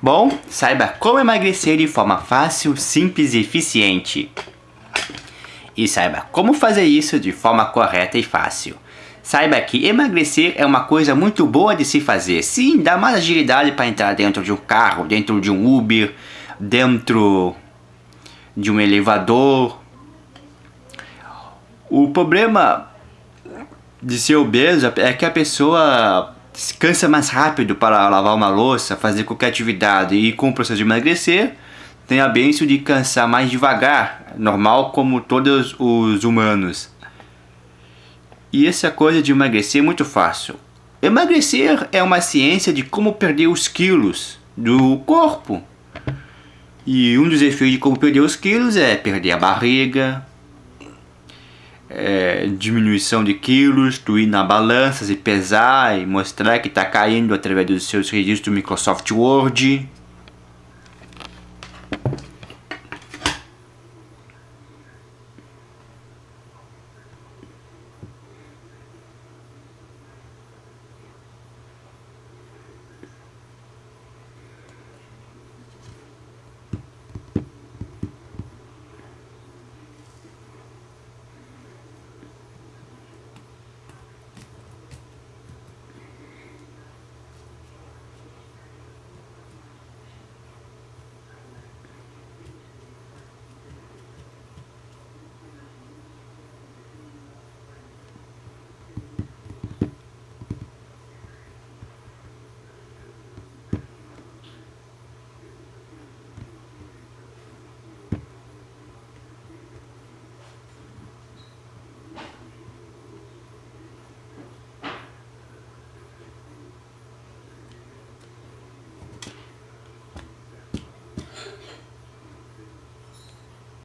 Bom, saiba como emagrecer de forma fácil, simples e eficiente. E saiba como fazer isso de forma correta e fácil. Saiba que emagrecer é uma coisa muito boa de se fazer. Sim, dá mais agilidade para entrar dentro de um carro, dentro de um Uber, dentro de um elevador. O problema de ser obeso é que a pessoa cansa mais rápido para lavar uma louça, fazer qualquer atividade e com o processo de emagrecer tem a benção de cansar mais devagar, normal como todos os humanos. E essa coisa de emagrecer é muito fácil. Emagrecer é uma ciência de como perder os quilos do corpo. E um dos efeitos de como perder os quilos é perder a barriga, é, diminuição de quilos, tu ir na balança e pesar e mostrar que está caindo através dos seus registros do Microsoft Word.